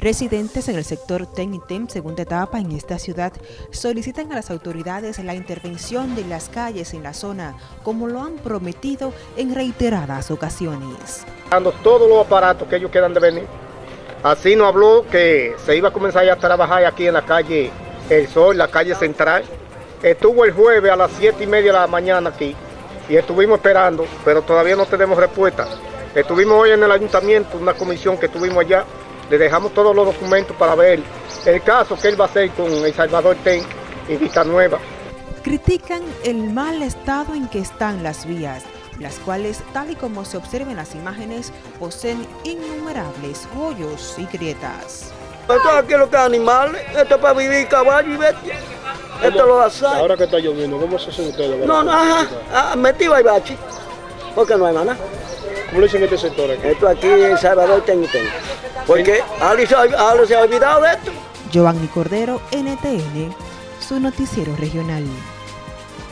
Residentes en el sector TEN y TEM, segunda etapa en esta ciudad, solicitan a las autoridades la intervención de las calles en la zona, como lo han prometido en reiteradas ocasiones. Todos los aparatos que ellos quieran de venir. Así nos habló que se iba a comenzar a trabajar aquí en la calle El Sol, la calle central. Estuvo el jueves a las 7 y media de la mañana aquí y estuvimos esperando, pero todavía no tenemos respuesta. Estuvimos hoy en el ayuntamiento, una comisión que tuvimos allá, le dejamos todos los documentos para ver el caso que él va a hacer con El Salvador Ten y Vista Nueva. Critican el mal estado en que están las vías, las cuales, tal y como se observan en las imágenes, poseen innumerables hoyos y grietas. Esto aquí lo que es animales, esto es para vivir caballo y bestia. Esto lo hace. Ahora que está lloviendo, ¿cómo se hacen ustedes? No, no, ajá, ah, metí bachi, porque no hay nada. ¿Cómo le dicen este sector aquí? Esto aquí en Salvador tengo y tengo. Porque Ali se, se ha olvidado de esto. Giovanni Cordero, NTN, su noticiero regional.